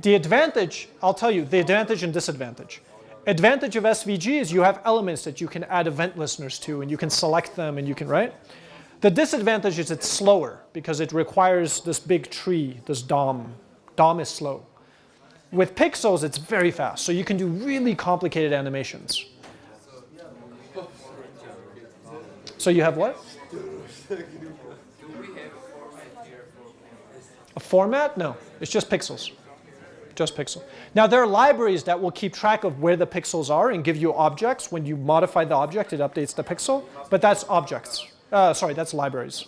The advantage, I'll tell you, the advantage and disadvantage. Advantage of SVG is you have elements that you can add event listeners to and you can select them and you can, right? The disadvantage is it's slower because it requires this big tree, this DOM. DOM is slow. With pixels, it's very fast, so you can do really complicated animations. So you have what? A format? No, it's just pixels. Just pixel. Now there are libraries that will keep track of where the pixels are and give you objects. When you modify the object, it updates the pixel, but that's objects. Uh, sorry, that's libraries.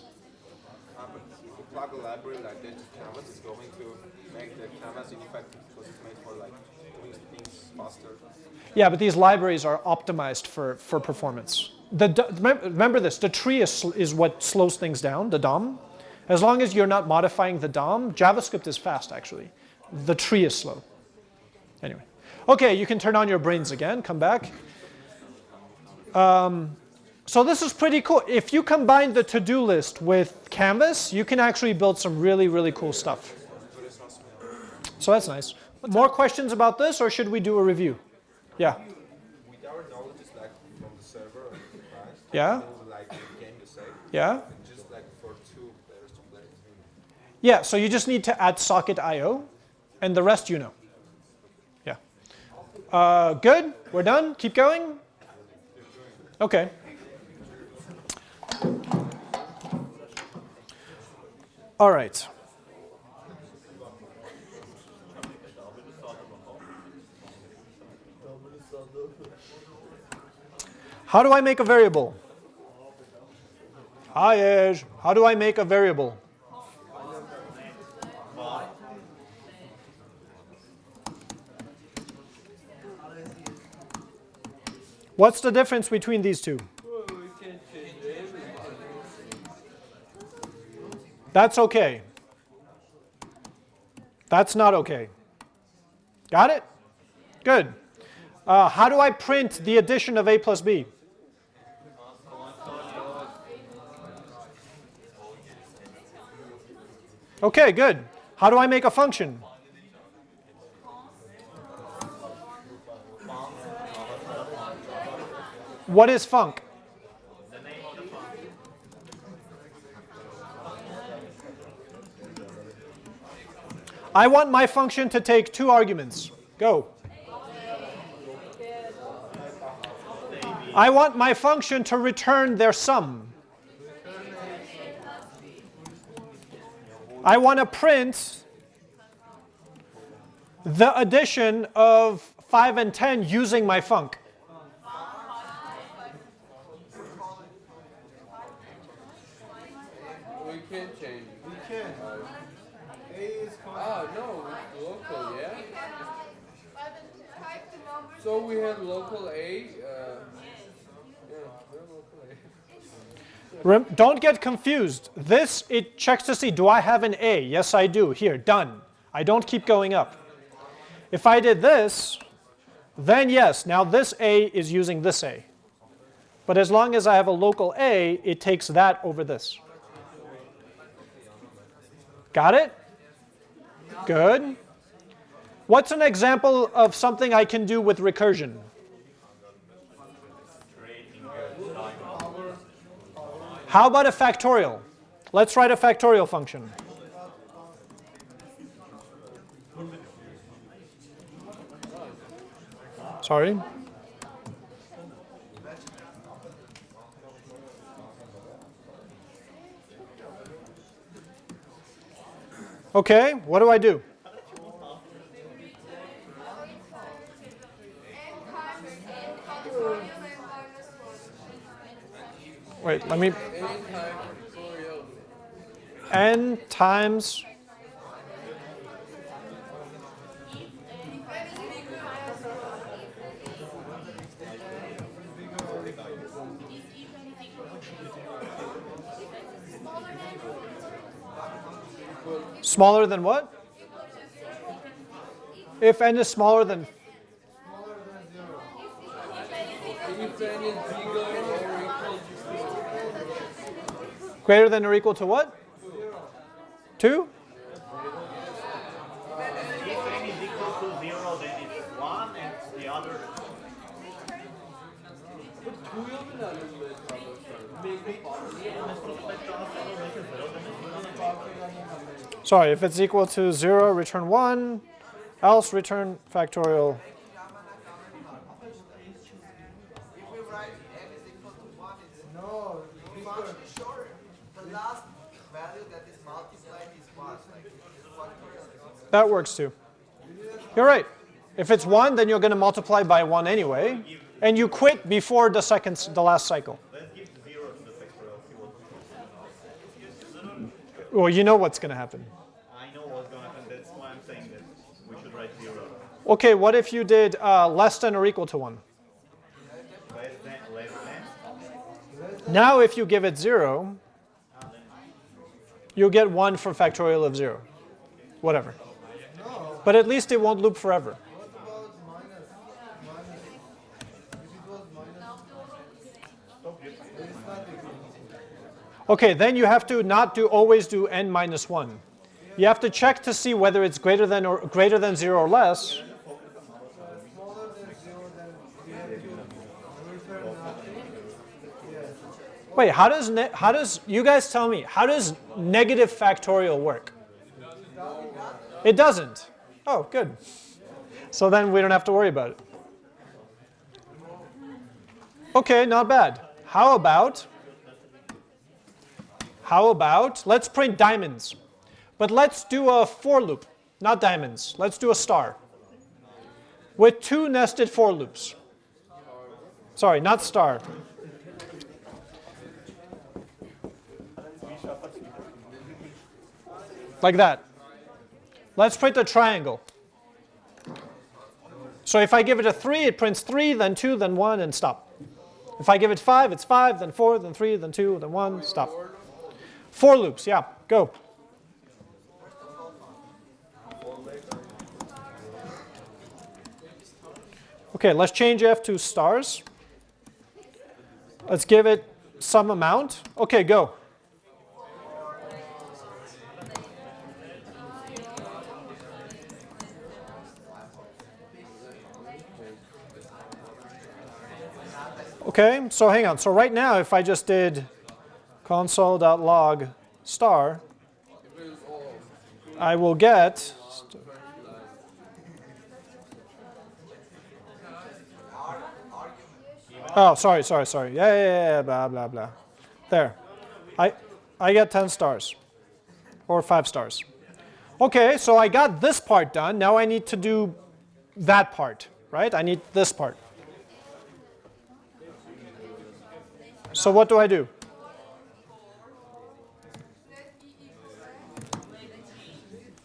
Yeah, but these libraries are optimized for, for performance. The, remember this, the tree is, is what slows things down, the DOM. As long as you're not modifying the DOM, JavaScript is fast actually. The tree is slow. Anyway. Okay, you can turn on your brains again, come back. Um, so this is pretty cool. If you combine the to-do list with Canvas, you can actually build some really, really cool stuff. So that's nice. More questions about this or should we do a review? Yeah. With our knowledge, it's like from the server and the Yeah? like the game the same, Yeah? just like for two players to play. Yeah, so you just need to add socket IO, and the rest you know. Yeah. Uh, good? We're done? Keep going? Okay. All right. How do I make a variable? Hi, Edge. How do I make a variable? What's the difference between these two? That's okay. That's not okay. Got it? Good. Uh, how do I print the addition of a plus b? Okay, good. How do I make a function? What is func? I want my function to take two arguments. Go. I want my function to return their sum. I want to print the addition of 5 and 10 using my func. We can change it. We can. A is Ah, no, it's local, yeah? Type the numbers. So we have local A, uh, local A. Don't get confused. This, it checks to see, do I have an A? Yes, I do. Here, done. I don't keep going up. If I did this, then yes, now this A is using this A. But as long as I have a local A, it takes that over this. Got it? Good. What's an example of something I can do with recursion? How about a factorial? Let's write a factorial function. Sorry. Okay, what do I do? Factorial and minus one. Wait, let me. N times. Smaller than what? If n is smaller than If n is bigger or equal to greater than or equal to what? Two? If n is equal to zero, then it's one, and the other. Sorry, if it's equal to 0, return 1, else return factorial. If we write n is equal to 1, it's No, function sure. The last value that is multiplied is what? Like, it's factorial. That works too. You're right. If it's 1, then you're going to multiply by 1 anyway, and you quit before the second, the last cycle. Let's give zero to the factorial. See. Well, you know what's going to happen. I know what's going to happen. That's why I'm saying that we should write zero. Okay, what if you did uh, less than or equal to 1? Less than, less than. Now if you give it 0, you'll get 1 for factorial of 0. Whatever. But at least it won't loop forever. Okay, then you have to not do always do n minus 1. You have to check to see whether it's greater than or greater than 0 or less. Wait, how does how does you guys tell me? How does negative factorial work? It doesn't. Oh, good. So then we don't have to worry about it. Okay, not bad. How about how about let's print diamonds. But let's do a for loop, not diamonds. Let's do a star. With two nested for loops. Sorry, not star. like that. Let's print a triangle. So if I give it a 3, it prints 3, then 2, then 1, and stop. If I give it 5, it's 5, then 4, then 3, then 2, then 1, stop. For loops, yeah, go. Okay, let's change f to stars. Let's give it some amount. Okay, go. Okay, so hang on. So right now, if I just did console.log star, I will get Oh, sorry, sorry, sorry. Yeah, yeah, yeah, blah, blah, blah. There. I, I get 10 stars. Or 5 stars. Okay, so I got this part done. Now I need to do that part, right? I need this part. So what do I do?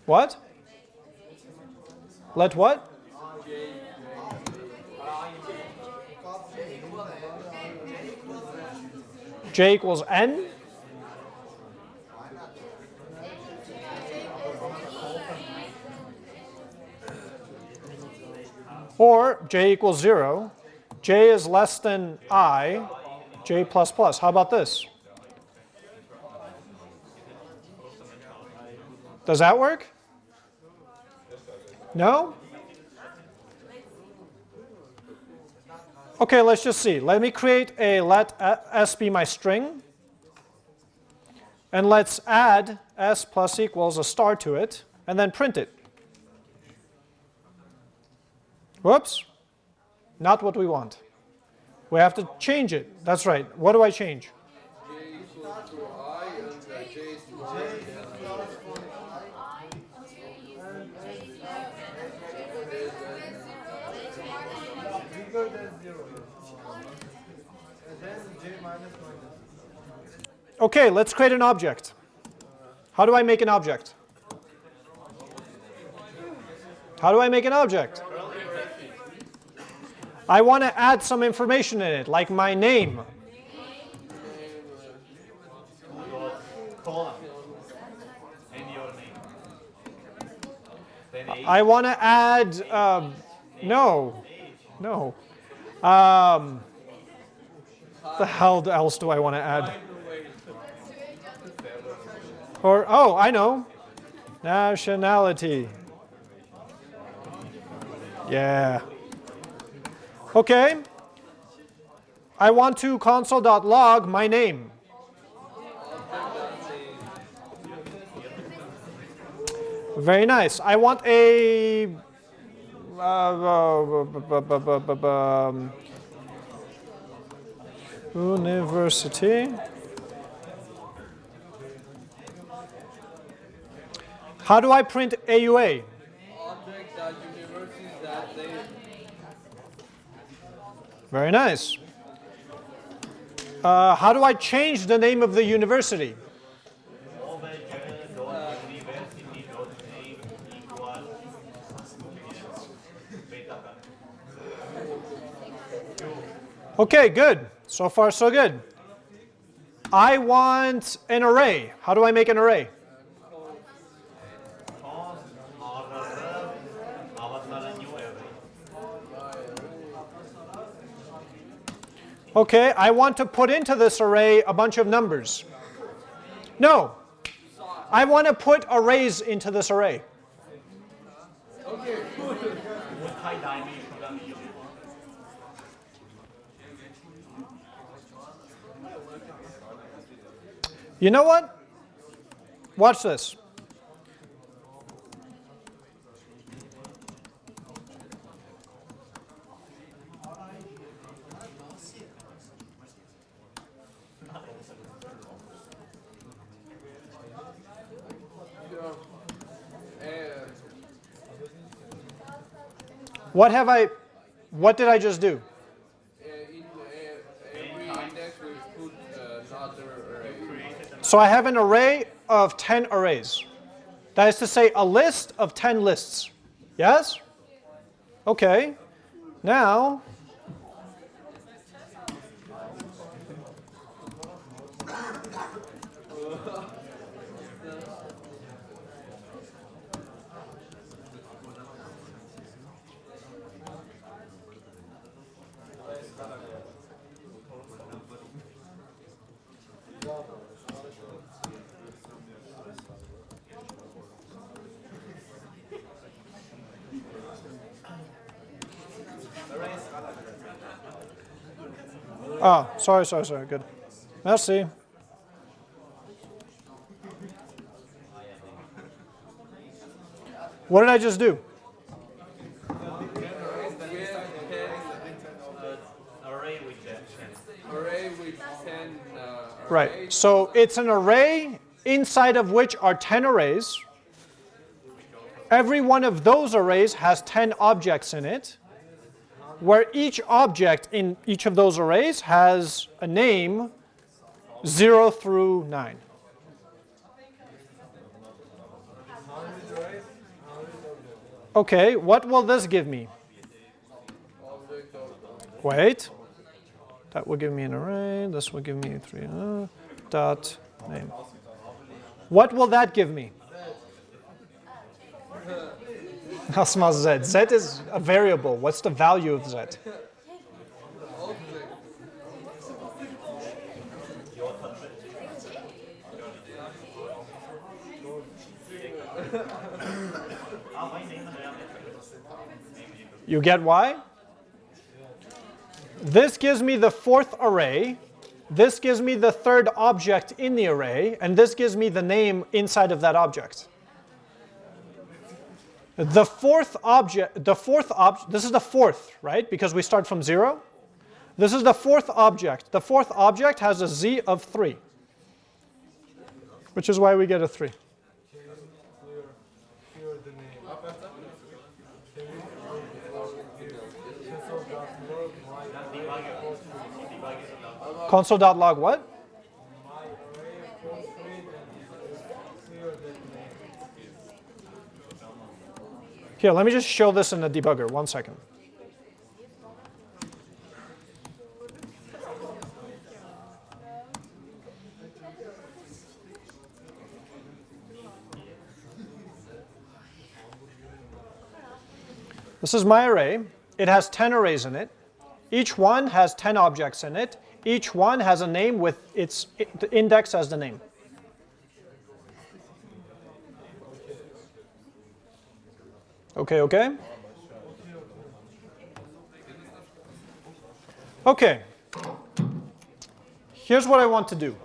What? Let what? J equals n. Or j equals 0. j is less than i, j plus plus. How about this? Does that work? No? Okay, let's just see. Let me create a let s be my string. And let's add s plus equals a star to it, and then print it. Whoops. Not what we want. We have to change it. That's right. What do I change? Okay, let's create an object. How do I make an object? How do I make an object? I want to add some information in it, like my name. I want to add, um, no, no. Um, the hell else do I want to add? Or, oh, I know. Nationality. Yeah. Okay. I want to console.log my name. Very nice. I want a uh, um, university. How do I print AUA? Object that universities that they Very nice. Uh, how do I change the name of the university? Okay, good. So far, so good. I want an array. How do I make an array? Cons order avatar new array. Okay, I want to put into this array a bunch of numbers. No, I want to put arrays into this array. You know what? Watch this. What have I, what did I just do? So I have an array of 10 arrays. That is to say, a list of 10 lists. Yes? Okay. Now, oh, sorry, sorry, sorry, good. Merci. What did I just do? Array with that. Array with 10 Right. So it's an array inside of which are 10 arrays. Every one of those arrays has 10 objects in it, where each object in each of those arrays has a name 0 through 9. Okay, what will this give me? Wait. That will give me an array. This will give me three uh, dot name. What will that give me? Asma z. z is a variable. What's the value of z? You get why? This gives me the fourth array. This gives me the third object in the array, and this gives me the name inside of that object. The fourth object, the fourth object, this is the fourth, right? Because we start from zero. This is the fourth object. The fourth object has a z of three, which is why we get a three. Here the name. Console.log what? My array of first grade and is clear that name. Here, let me just show this in the debugger. One second. This is my array. It has 10 arrays in it. Each one has 10 objects in it. Each one has a name with its index as the name. Okay, okay? Okay. Here's what I want to do.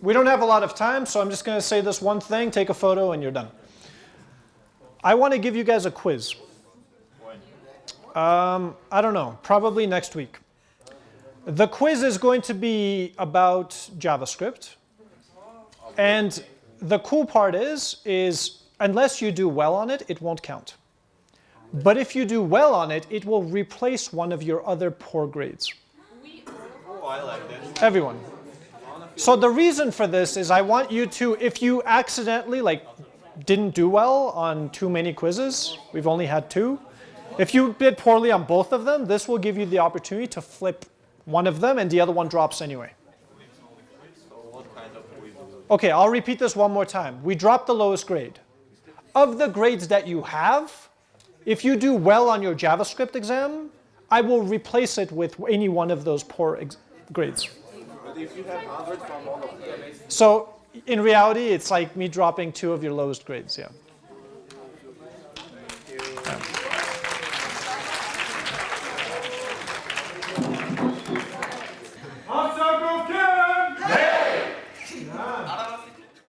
We don't have a lot of time, so I'm just going to say this one thing, take a photo, and you're done. I want to give you guys a quiz. Um, I don't know, probably next week. The quiz is going to be about JavaScript. And the cool part is, is unless you do well on it, it won't count. But if you do well on it, it will replace one of your other poor grades. Oh, I like that. Everyone. So the reason for this is I want you to, if you accidentally like didn't do well on too many quizzes, we've only had two. If you did poorly on both of them, this will give you the opportunity to flip one of them and the other one drops anyway. Okay, I'll repeat this one more time. We drop the lowest grade. Of the grades that you have, if you do well on your JavaScript exam, I will replace it with any one of those poor grades. But if you have 100 from all of them, So in reality, it's like me dropping two of your lowest grades, yeah.